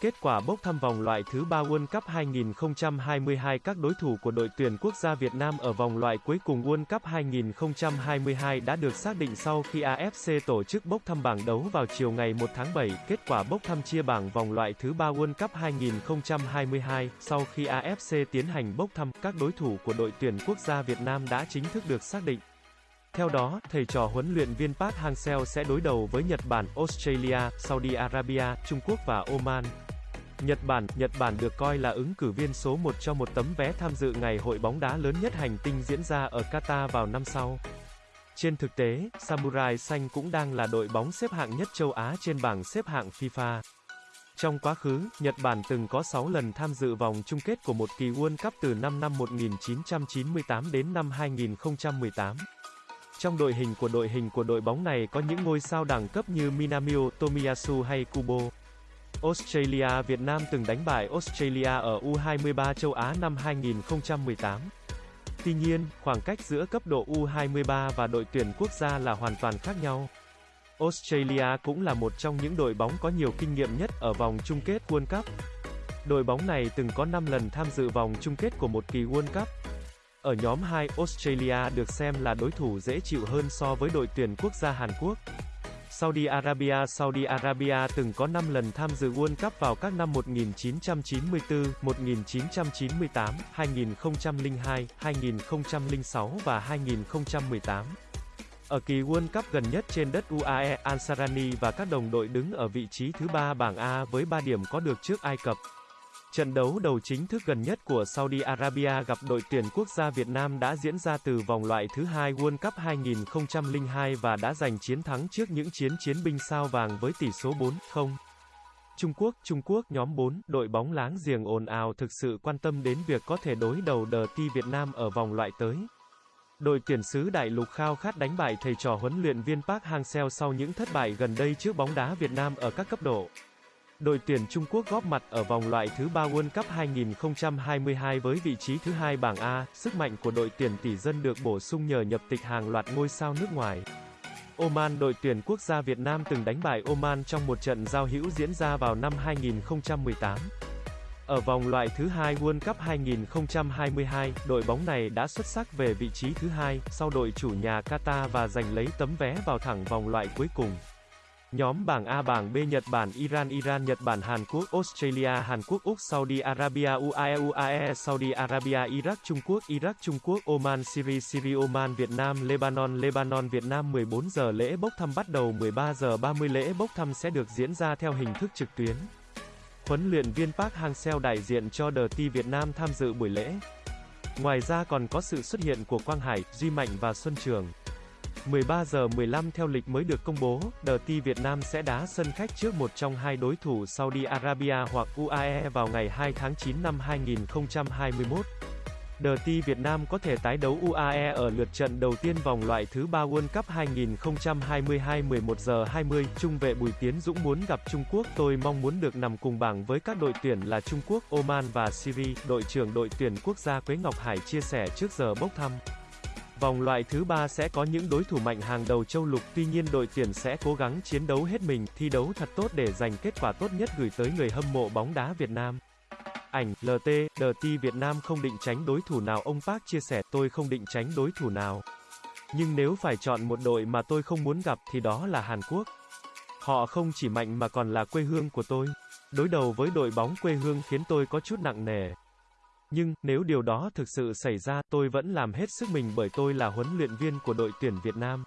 Kết quả bốc thăm vòng loại thứ 3 World Cup 2022 các đối thủ của đội tuyển quốc gia Việt Nam ở vòng loại cuối cùng World Cup 2022 đã được xác định sau khi AFC tổ chức bốc thăm bảng đấu vào chiều ngày 1 tháng 7. Kết quả bốc thăm chia bảng vòng loại thứ 3 World Cup 2022, sau khi AFC tiến hành bốc thăm, các đối thủ của đội tuyển quốc gia Việt Nam đã chính thức được xác định. Theo đó, thầy trò huấn luyện viên Park Hang-seo sẽ đối đầu với Nhật Bản, Australia, Saudi Arabia, Trung Quốc và Oman. Nhật Bản, Nhật Bản được coi là ứng cử viên số 1 cho một tấm vé tham dự ngày hội bóng đá lớn nhất hành tinh diễn ra ở Qatar vào năm sau. Trên thực tế, Samurai Xanh cũng đang là đội bóng xếp hạng nhất châu Á trên bảng xếp hạng FIFA. Trong quá khứ, Nhật Bản từng có 6 lần tham dự vòng chung kết của một kỳ World Cup từ năm năm 1998 đến năm 2018. Trong đội hình của đội hình của đội bóng này có những ngôi sao đẳng cấp như Minamio, Tomiyasu hay Kubo. Australia Việt Nam từng đánh bại Australia ở U23 châu Á năm 2018. Tuy nhiên, khoảng cách giữa cấp độ U23 và đội tuyển quốc gia là hoàn toàn khác nhau. Australia cũng là một trong những đội bóng có nhiều kinh nghiệm nhất ở vòng chung kết World Cup. Đội bóng này từng có 5 lần tham dự vòng chung kết của một kỳ World Cup. Ở nhóm 2, Australia được xem là đối thủ dễ chịu hơn so với đội tuyển quốc gia Hàn Quốc. Saudi Arabia Saudi Arabia từng có 5 lần tham dự World Cup vào các năm 1994, 1998, 2002, 2006 và 2018. Ở kỳ World Cup gần nhất trên đất UAE, Ansarani và các đồng đội đứng ở vị trí thứ ba bảng A với 3 điểm có được trước Ai Cập. Trận đấu đầu chính thức gần nhất của Saudi Arabia gặp đội tuyển quốc gia Việt Nam đã diễn ra từ vòng loại thứ hai World Cup 2002 và đã giành chiến thắng trước những chiến chiến binh sao vàng với tỷ số 4-0. Trung Quốc, Trung Quốc nhóm 4, đội bóng láng giềng ồn ào thực sự quan tâm đến việc có thể đối đầu đờ ti Việt Nam ở vòng loại tới. Đội tuyển xứ đại lục khao khát đánh bại thầy trò huấn luyện viên Park Hang-seo sau những thất bại gần đây trước bóng đá Việt Nam ở các cấp độ. Đội tuyển Trung Quốc góp mặt ở vòng loại thứ 3 World Cup 2022 với vị trí thứ hai bảng A, sức mạnh của đội tuyển tỷ dân được bổ sung nhờ nhập tịch hàng loạt ngôi sao nước ngoài. Oman Đội tuyển quốc gia Việt Nam từng đánh bại Oman trong một trận giao hữu diễn ra vào năm 2018. Ở vòng loại thứ hai World Cup 2022, đội bóng này đã xuất sắc về vị trí thứ hai, sau đội chủ nhà Qatar và giành lấy tấm vé vào thẳng vòng loại cuối cùng. Nhóm bảng A bảng B Nhật Bản Iran Iran Nhật Bản Hàn Quốc Australia Hàn Quốc Úc Saudi Arabia UAE UAE Saudi Arabia Iraq Trung Quốc Iraq Trung Quốc Oman Syria Syria Oman Việt Nam Lebanon Lebanon Việt Nam 14 giờ lễ bốc thăm bắt đầu 13 giờ 30 lễ bốc thăm sẽ được diễn ra theo hình thức trực tuyến. Huấn luyện viên Park Hang-seo đại diện cho The T Việt Nam tham dự buổi lễ. Ngoài ra còn có sự xuất hiện của Quang Hải, Duy Mạnh và Xuân Trường. 13 giờ 15 theo lịch mới được công bố, The T Việt Nam sẽ đá sân khách trước một trong hai đối thủ Saudi Arabia hoặc UAE vào ngày 2 tháng 9 năm 2021. The T Việt Nam có thể tái đấu UAE ở lượt trận đầu tiên vòng loại thứ 3 World Cup 2022 11 giờ 20. Trung vệ Bùi Tiến Dũng muốn gặp Trung Quốc. Tôi mong muốn được nằm cùng bảng với các đội tuyển là Trung Quốc, Oman và Syria. Đội trưởng đội tuyển quốc gia Quế Ngọc Hải chia sẻ trước giờ bốc thăm. Vòng loại thứ ba sẽ có những đối thủ mạnh hàng đầu châu lục, tuy nhiên đội tuyển sẽ cố gắng chiến đấu hết mình, thi đấu thật tốt để giành kết quả tốt nhất gửi tới người hâm mộ bóng đá Việt Nam. Ảnh, LT, DT Việt Nam không định tránh đối thủ nào ông Park chia sẻ, tôi không định tránh đối thủ nào. Nhưng nếu phải chọn một đội mà tôi không muốn gặp thì đó là Hàn Quốc. Họ không chỉ mạnh mà còn là quê hương của tôi. Đối đầu với đội bóng quê hương khiến tôi có chút nặng nề. Nhưng, nếu điều đó thực sự xảy ra, tôi vẫn làm hết sức mình bởi tôi là huấn luyện viên của đội tuyển Việt Nam.